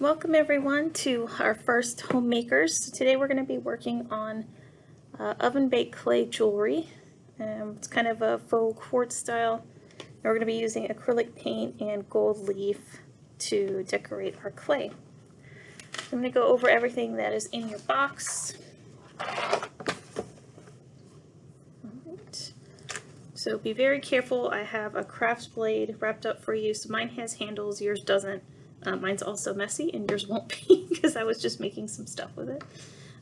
Welcome everyone to our first homemakers. Today we're going to be working on uh, oven baked clay jewelry. Um, it's kind of a faux quartz style. And we're going to be using acrylic paint and gold leaf to decorate our clay. I'm going to go over everything that is in your box. So be very careful. I have a craft blade wrapped up for you. So mine has handles, yours doesn't. Uh, mine's also messy and yours won't be because I was just making some stuff with it.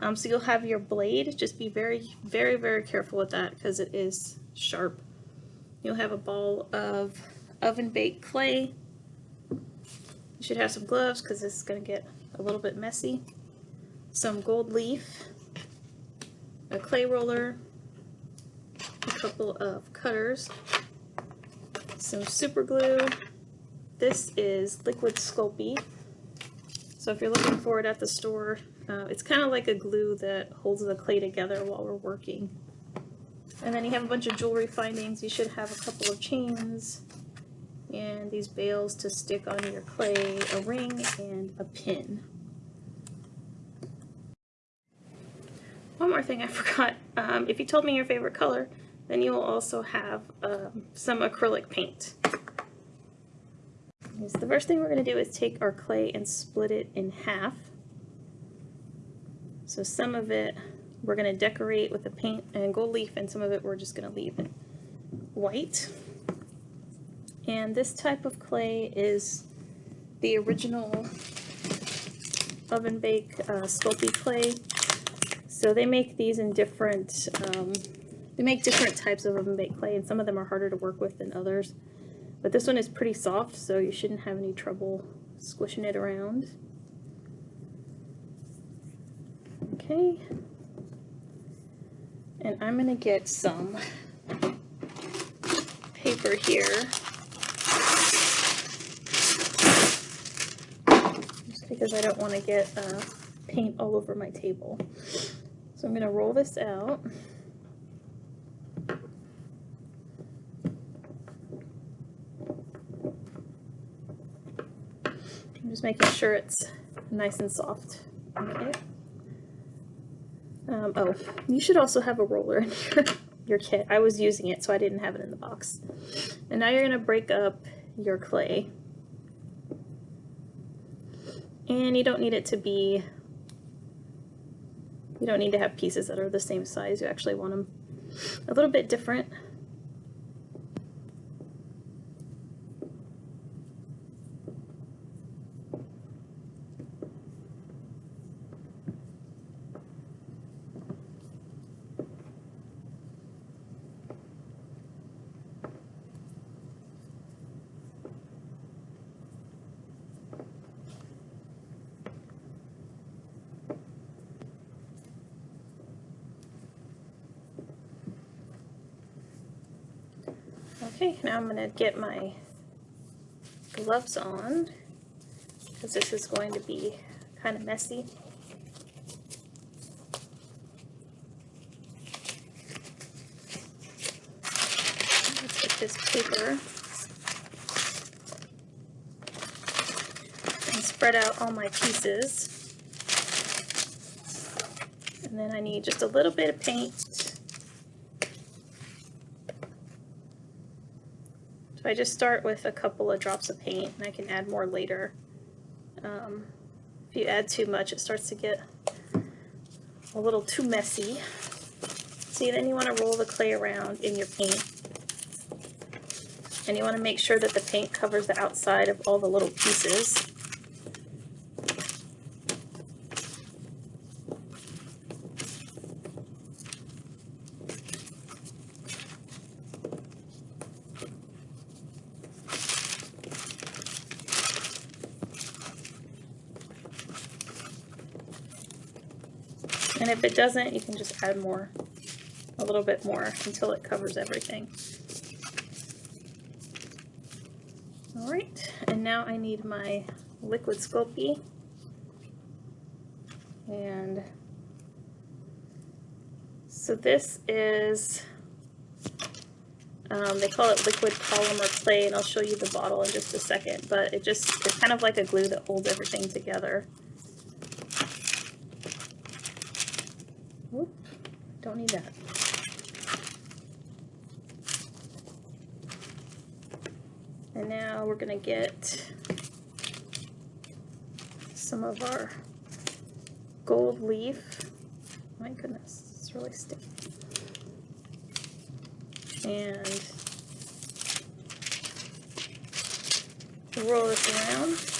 Um, so you'll have your blade, just be very, very, very careful with that because it is sharp. You'll have a ball of oven baked clay. You should have some gloves because this is going to get a little bit messy. Some gold leaf, a clay roller, a couple of cutters, some super glue, this is Liquid Sculpey. So if you're looking for it at the store, uh, it's kind of like a glue that holds the clay together while we're working. And then you have a bunch of jewelry findings. You should have a couple of chains and these bails to stick on your clay, a ring, and a pin. One more thing I forgot. Um, if you told me your favorite color, then you will also have um, some acrylic paint. The first thing we're going to do is take our clay and split it in half. So some of it we're going to decorate with the paint and gold leaf and some of it we're just going to leave it white. And this type of clay is the original oven bake uh, Sculpey clay. So they make these in different, um, they make different types of oven bake clay and some of them are harder to work with than others. But this one is pretty soft, so you shouldn't have any trouble squishing it around. Okay. And I'm going to get some paper here. Just because I don't want to get uh, paint all over my table. So I'm going to roll this out. just making sure it's nice and soft. Okay. Um, oh, you should also have a roller in your, your kit. I was using it, so I didn't have it in the box. And now you're going to break up your clay. And you don't need it to be, you don't need to have pieces that are the same size. You actually want them a little bit different. Okay, now I'm going to get my gloves on because this is going to be kind of messy. Let's get this paper and spread out all my pieces. And then I need just a little bit of paint I just start with a couple of drops of paint and I can add more later. Um, if you add too much it starts to get a little too messy. See, then you want to roll the clay around in your paint. And you want to make sure that the paint covers the outside of all the little pieces. Doesn't, you can just add more, a little bit more until it covers everything. All right, and now I need my liquid Sculpey. And so this is, um, they call it liquid polymer clay and I'll show you the bottle in just a second, but it just, it's kind of like a glue that holds everything together. Don't need that. And now we're gonna get some of our gold leaf. My goodness, it's really sticky. And roll this around.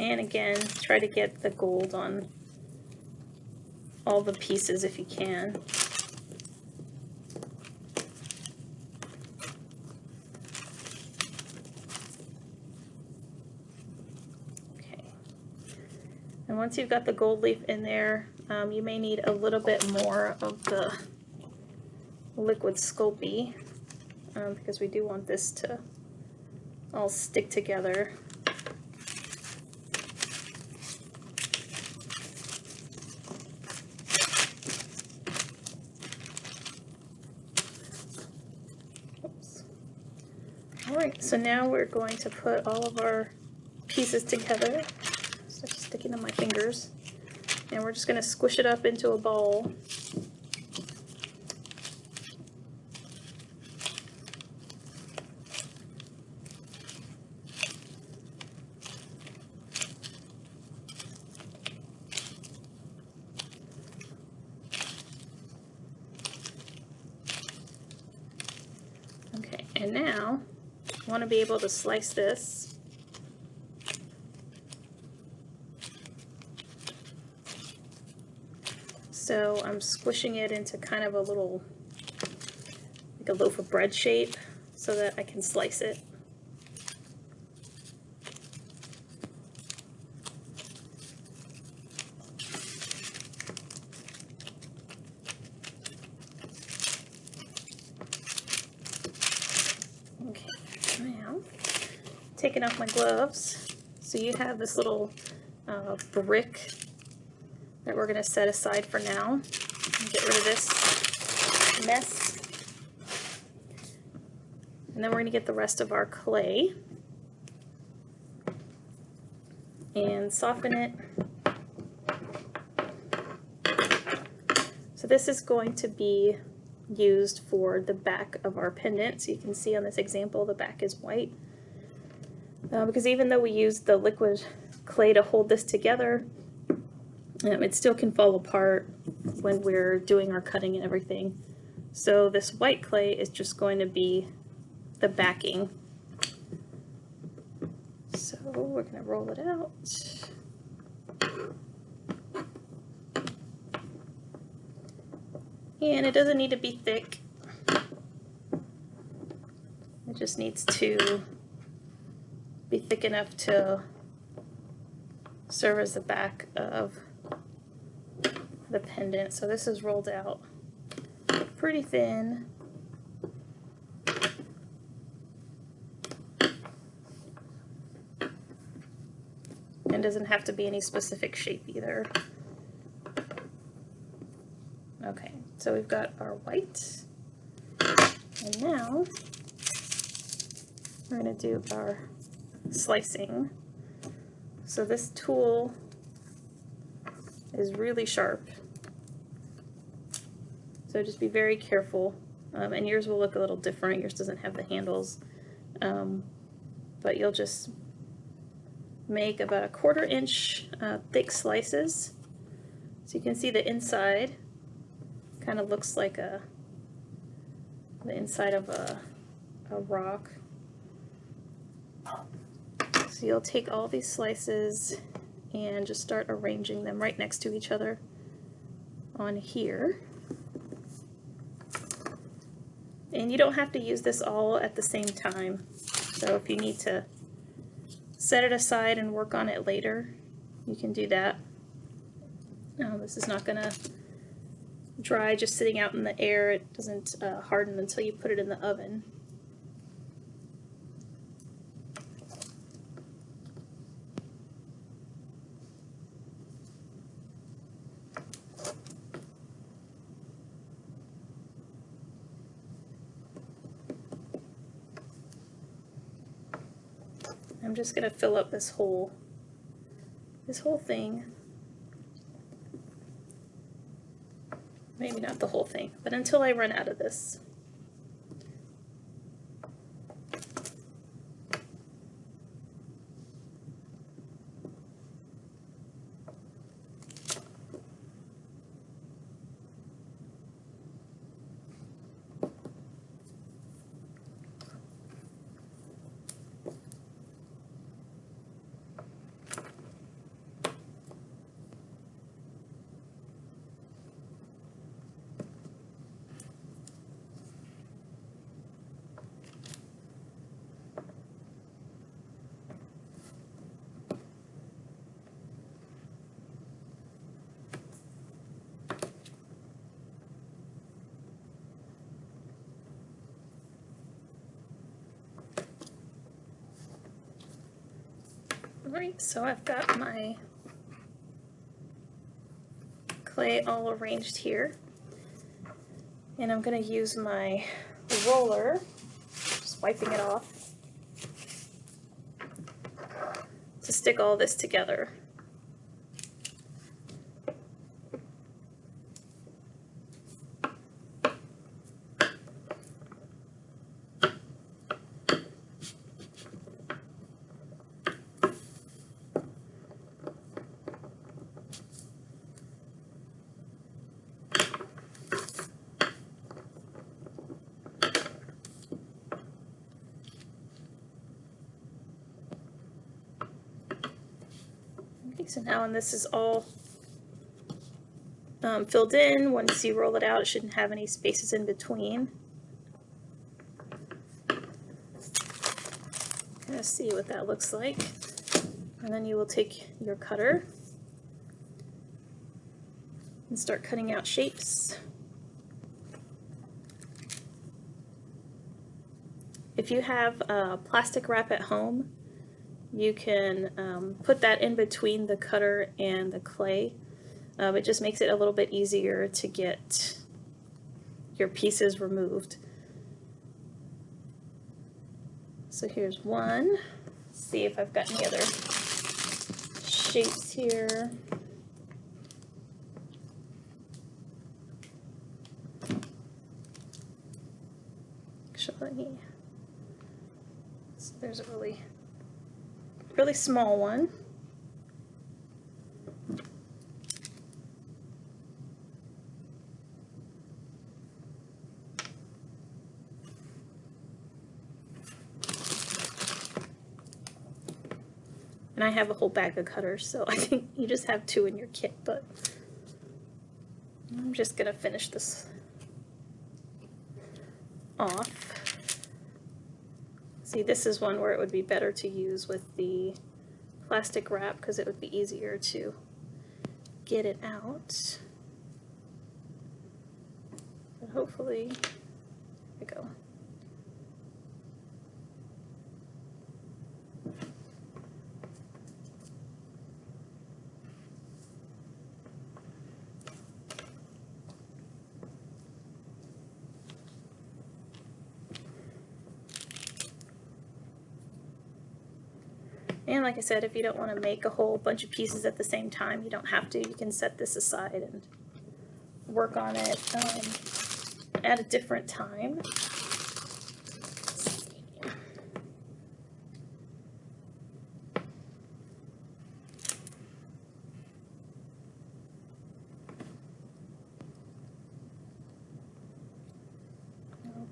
And again, try to get the gold on all the pieces if you can. Okay. And once you've got the gold leaf in there, um, you may need a little bit more of the liquid Sculpey um, because we do want this to all stick together. So now we're going to put all of our pieces together. Start sticking on my fingers. And we're just going to squish it up into a ball. Okay, and now want to be able to slice this. So I'm squishing it into kind of a little, like a loaf of bread shape so that I can slice it. Okay, now off my gloves. So you have this little uh, brick that we're going to set aside for now. Get rid of this mess. And then we're going to get the rest of our clay and soften it. So this is going to be used for the back of our pendant. So you can see on this example the back is white. Uh, because even though we use the liquid clay to hold this together, um, it still can fall apart when we're doing our cutting and everything. So this white clay is just going to be the backing. So we're going to roll it out. And it doesn't need to be thick. It just needs to be thick enough to serve as the back of the pendant. So this is rolled out pretty thin. And doesn't have to be any specific shape either. Okay, so we've got our white. And now we're going to do our slicing. So this tool is really sharp. So just be very careful. Um, and yours will look a little different. Yours doesn't have the handles. Um, but you'll just make about a quarter inch uh, thick slices. So you can see the inside kind of looks like a the inside of a, a rock. So you'll take all these slices and just start arranging them right next to each other on here. And you don't have to use this all at the same time. So if you need to set it aside and work on it later, you can do that. Now this is not going to dry just sitting out in the air. It doesn't uh, harden until you put it in the oven. Just gonna fill up this whole, this whole thing. Maybe not the whole thing, but until I run out of this. Alright, so I've got my clay all arranged here. And I'm going to use my roller, just wiping it off, to stick all this together. So now when this is all um, filled in, once you roll it out, it shouldn't have any spaces in between. Gonna see what that looks like. And then you will take your cutter and start cutting out shapes. If you have uh, plastic wrap at home, you can um, put that in between the cutter and the clay. Um, it just makes it a little bit easier to get your pieces removed. So here's one. Let's see if I've got any other shapes here. Actually, so there's a really, really small one. And I have a whole bag of cutters, so I think you just have two in your kit, but I'm just gonna finish this off. See, this is one where it would be better to use with the plastic wrap because it would be easier to get it out. But hopefully, there we go. And like I said, if you don't want to make a whole bunch of pieces at the same time, you don't have to. You can set this aside and work on it um, at a different time.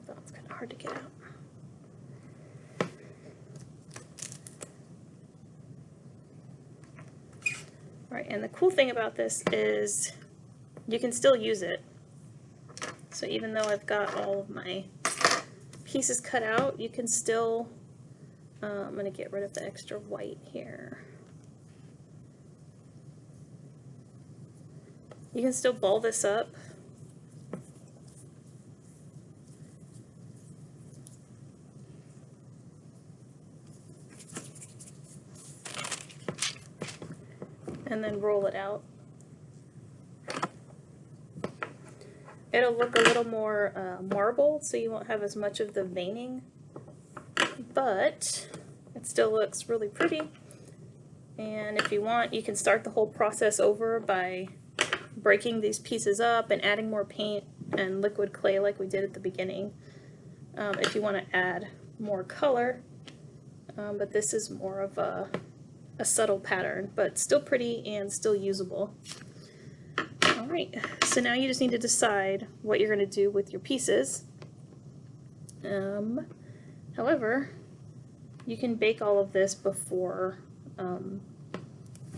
That's kind of hard to get out. Right, and the cool thing about this is you can still use it. So even though I've got all of my pieces cut out, you can still, uh, I'm going to get rid of the extra white here. You can still ball this up. And then roll it out. It'll look a little more uh, marble, so you won't have as much of the veining, but it still looks really pretty. And if you want, you can start the whole process over by breaking these pieces up and adding more paint and liquid clay like we did at the beginning. Um, if you want to add more color, um, but this is more of a, a subtle pattern, but still pretty and still usable. Alright, so now you just need to decide what you're going to do with your pieces. Um, however, you can bake all of this before um,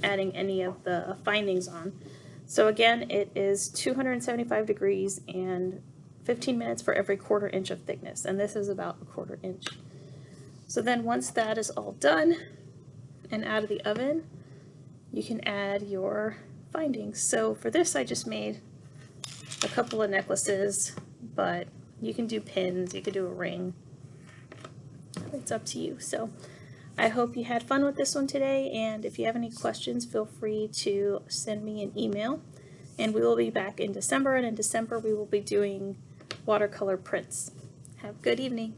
adding any of the findings on. So again, it is 275 degrees and 15 minutes for every quarter inch of thickness, and this is about a quarter inch. So then once that is all done and out of the oven, you can add your findings. So for this I just made a couple of necklaces, but you can do pins, you could do a ring. It's up to you. So I hope you had fun with this one today, and if you have any questions, feel free to send me an email. And we will be back in December, and in December we will be doing watercolor prints. Have a good evening.